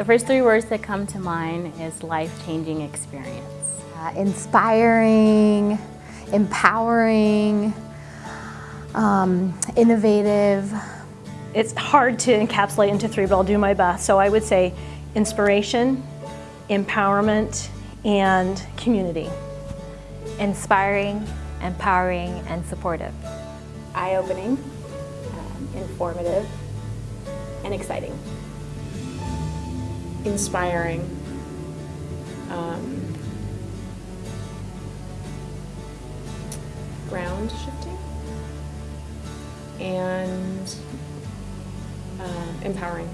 The first three words that come to mind is life-changing experience. Uh, inspiring, empowering, um, innovative. It's hard to encapsulate into three, but I'll do my best. So I would say inspiration, empowerment, and community. Inspiring, empowering, and supportive. Eye-opening, um, informative, and exciting. Inspiring, um, ground shifting, and uh, empowering.